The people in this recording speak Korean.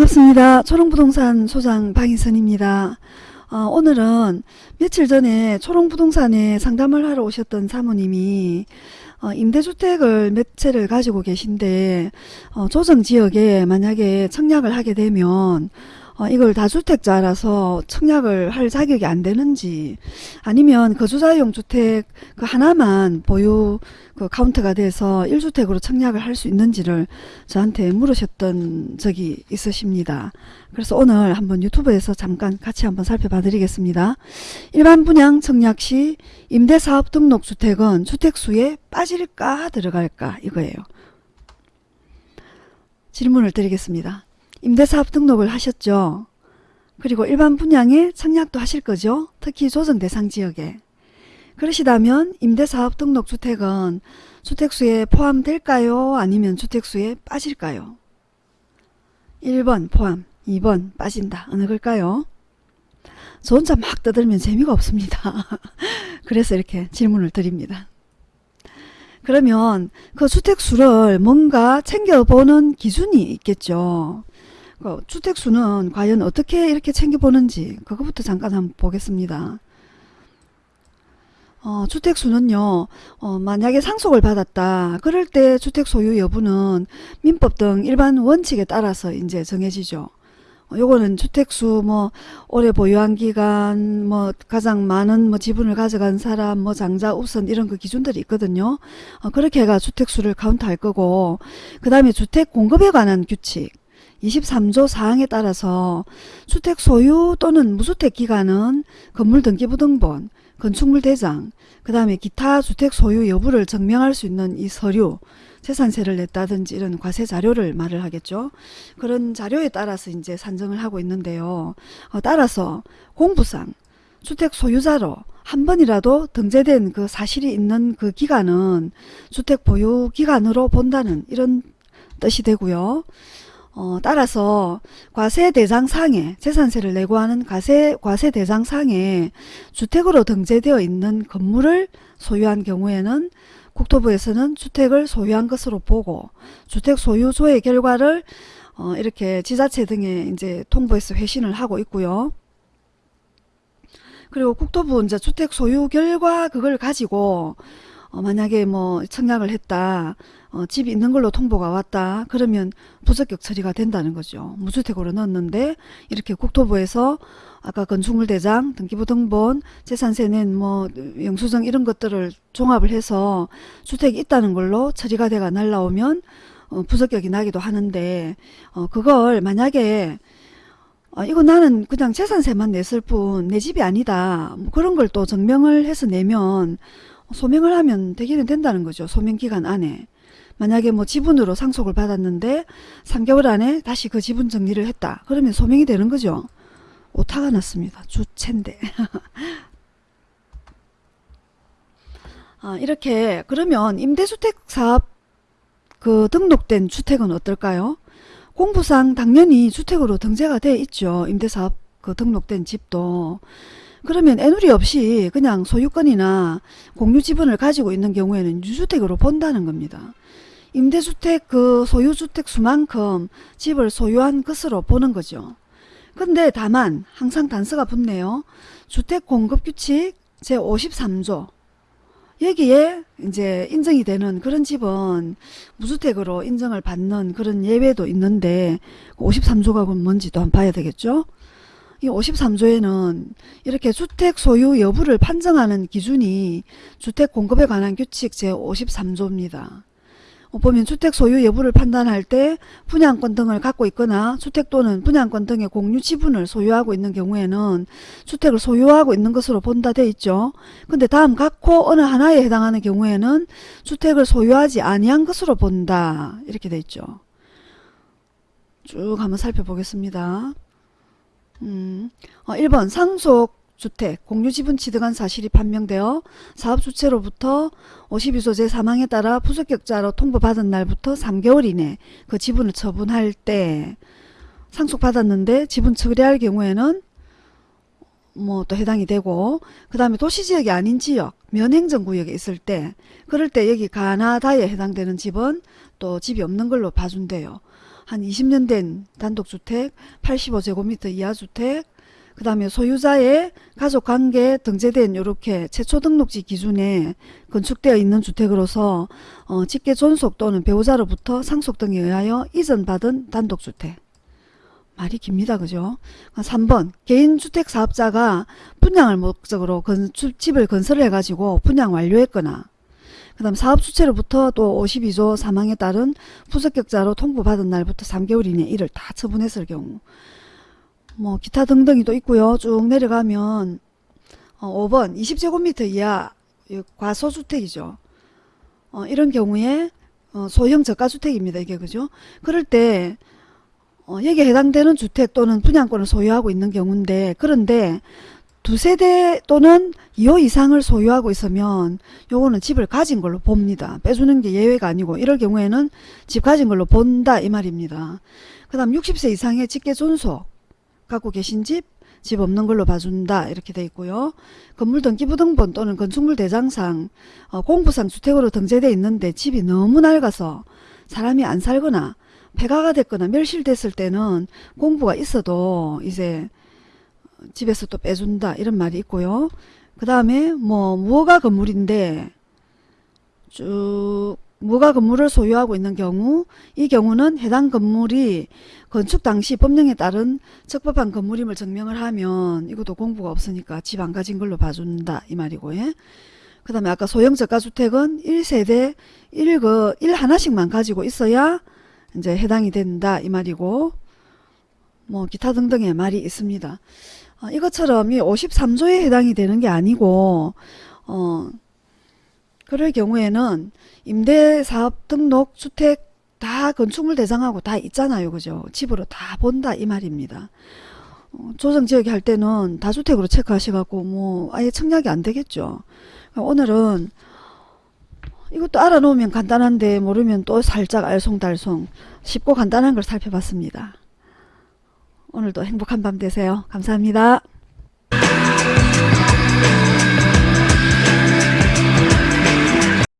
반갑습니다. 초롱부동산 소장 방희선입니다. 어, 오늘은 며칠 전에 초롱부동산에 상담을 하러 오셨던 사모님이 어, 임대주택을 몇 채를 가지고 계신데 어, 조정지역에 만약에 청약을 하게 되면 어, 이걸 다주택자라서 청약을 할 자격이 안 되는지 아니면 거주자용 주택 그 하나만 보유 그 카운트가 돼서 1주택으로 청약을 할 수 있는지를 저한테 물으셨던 적이 있으십니다. 그래서 오늘 한번 유튜브에서 잠깐 같이 한번 살펴봐 드리겠습니다. 일반 분양 청약 시 임대사업 등록 주택은 주택수에 빠질까 들어갈까 이거예요. 질문을 드리겠습니다. 임대사업 등록을 하셨죠? 그리고 일반 분양에 청약도 하실 거죠? 특히 조정 대상 지역에. 그러시다면 임대사업 등록 주택은 주택수에 포함될까요? 아니면 주택수에 빠질까요? 1번 포함, 2번 빠진다. 어느 걸까요? 저 혼자 막 떠들면 재미가 없습니다. 그래서 이렇게 질문을 드립니다. 그러면 그 주택수를 뭔가 챙겨보는 기준이 있겠죠. 그 주택수는 과연 어떻게 이렇게 챙겨보는지 그것부터 잠깐 한번 보겠습니다. 어, 주택수는요, 어, 만약에 상속을 받았다. 그럴 때 주택 소유 여부는 민법 등 일반 원칙에 따라서 이제 정해지죠. 어, 요거는 주택수 뭐 오래 보유한 기간 뭐 가장 많은 뭐 지분을 가져간 사람 뭐 장자 우선 이런 그 기준들이 있거든요. 어, 그렇게 해가 주택수를 카운트할 거고 그 다음에 주택 공급에 관한 규칙 23조 사항에 따라서 주택 소유 또는 무주택 기간은 건물 등기부등본 건축물 대장, 그 다음에 기타 주택 소유 여부를 증명할 수 있는 이 서류, 재산세를 냈다든지 이런 과세 자료를 말을 하겠죠. 그런 자료에 따라서 이제 산정을 하고 있는데요. 어, 따라서 공부상 주택 소유자로 한 번이라도 등재된 그 사실이 있는 그 기간은 주택 보유 기간으로 본다는 이런 뜻이 되고요. 어, 따라서 과세대장상에 재산세를 내고 하는 과세, 과세대장상에 주택으로 등재되어 있는 건물을 소유한 경우에는 국토부에서는 주택을 소유한 것으로 보고 주택 소유조의 결과를 어, 이렇게 지자체 등에 이제 통보해서 회신을 하고 있고요. 그리고 국토부 이제 주택 소유 결과 그걸 가지고 어, 만약에 뭐 청약을 했다. 어, 집이 있는 걸로 통보가 왔다. 그러면 부적격 처리가 된다는 거죠. 무주택으로 넣었는데 이렇게 국토부에서 아까 건축물 대장, 등기부 등본, 재산세는 뭐 영수증 이런 것들을 종합을 해서 주택이 있다는 걸로 처리가 돼가 날라오면 어, 부적격이 나기도 하는데 어, 그걸 만약에 어, 이거 나는 그냥 재산세만 냈을 뿐 내 집이 아니다. 뭐 그런 걸 또 증명을 해서 내면 소명을 하면 되기는 된다는 거죠. 소명기간 안에. 만약에 뭐 지분으로 상속을 받았는데 3개월 안에 다시 그 지분 정리를 했다. 그러면 소명이 되는 거죠. 오타가 났습니다. 주체인데. 아, 이렇게 그러면 임대주택 사업 그 등록된 주택은 어떨까요? 공부상 당연히 주택으로 등재가 돼 있죠. 임대사업 그 등록된 집도. 그러면 애누리 없이 그냥 소유권이나 공유 지분을 가지고 있는 경우에는 유주택으로 본다는 겁니다. 임대주택 그 소유주택 수만큼 집을 소유한 것으로 보는 거죠. 근데 다만 항상 단서가 붙네요. 주택공급규칙 제53조 여기에 이제 인정이 되는 그런 집은 무주택으로 인정을 받는 그런 예외도 있는데 53조가 뭔지도 한번 봐야 되겠죠. 이 53조에는 이렇게 주택 소유 여부를 판정하는 기준이 주택 공급에 관한 규칙 제53조입니다. 어, 보면 주택 소유 여부를 판단할 때 분양권 등을 갖고 있거나 주택 또는 분양권 등의 공유 지분을 소유하고 있는 경우에는 주택을 소유하고 있는 것으로 본다 돼 있죠. 근데 다음 각호 어느 하나에 해당하는 경우에는 주택을 소유하지 아니한 것으로 본다. 이렇게 돼 있죠. 쭉 한번 살펴보겠습니다. 음, 어, 1번 상속 주택, 공유지분 취득한 사실이 판명되어 사업주체로부터 52조 제3항에 따라 부적격자로 통보받은 날부터 3개월 이내 그 지분을 처분할 때 상속받았는데 지분 처리할 경우에는 뭐 또 해당이 되고 그 다음에 도시지역이 아닌 지역 면행정구역에 있을 때 그럴 때 여기 가나다에 해당되는 집은 또 집이 없는 걸로 봐준대요. 한 20년 된 단독주택, 85제곱미터 이하 주택, 그 다음에 소유자의 가족관계 등재된 이렇게 최초 등록지 기준에 건축되어 있는 주택으로서 어, 직계 존속 또는 배우자로부터 상속 등에 의하여 이전받은 단독주택. 말이 깁니다. 그죠? 3번 개인주택 사업자가 분양을 목적으로 건축, 집을 건설을 해가지고 분양 완료했거나 그 다음 사업주체로부터 또 52조 사망에 따른 부적격자로 통보받은 날부터 3개월 이내 이를 다 처분했을 경우 뭐 기타 등등이 또 있고요. 쭉 내려가면 어, 5번 20제곱미터 이하 이 과소주택이죠. 어, 이런 경우에 어, 소형 저가주택입니다. 이게 그죠? 그럴 때 어, 여기에 해당되는 주택 또는 분양권을 소유하고 있는 경우인데 그런데 두 세대 또는 2호 이상을 소유하고 있으면 요거는 집을 가진 걸로 봅니다. 빼주는 게 예외가 아니고 이럴 경우에는 집 가진 걸로 본다 이 말입니다. 그 다음 60세 이상의 직계 존속 갖고 계신 집, 집 없는 걸로 봐준다 이렇게 돼 있고요. 건물 등기부등본 또는 건축물 대장상 어, 공부상 주택으로 등재돼 있는데 집이 너무 낡아서 사람이 안 살거나 폐가가 됐거나 멸실됐을 때는 공부가 있어도 이제 집에서 또 빼준다 이런 말이 있고요. 그 다음에 뭐 무허가 건물인데 쭉 무허가 건물을 소유하고 있는 경우 이 경우는 해당 건물이 건축 당시 법령에 따른 적법한 건물임을 증명을 하면 이것도 공부가 없으니까 집 안 가진 걸로 봐준다 이 말이고 예. 그 다음에 아까 소형 저가주택은 1세대 1그 1 하나씩만 가지고 있어야 이제 해당이 된다 이 말이고 뭐 기타 등등의 말이 있습니다. 어, 이것처럼 이 53조에 해당이 되는 게 아니고 어 그럴 경우에는 임대사업 등록 주택 다 건축물 대상하고 다 있잖아요. 그죠? 집으로 다 본다 이 말입니다. 어, 조정지역에 할 때는 다주택으로 체크하셔갖고 뭐 아예 청약이 안 되겠죠. 오늘은 이것도 알아놓으면 간단한데 모르면 또 살짝 알쏭달쏭 쉽고 간단한 걸 살펴봤습니다. 오늘도 행복한 밤 되세요. 감사합니다.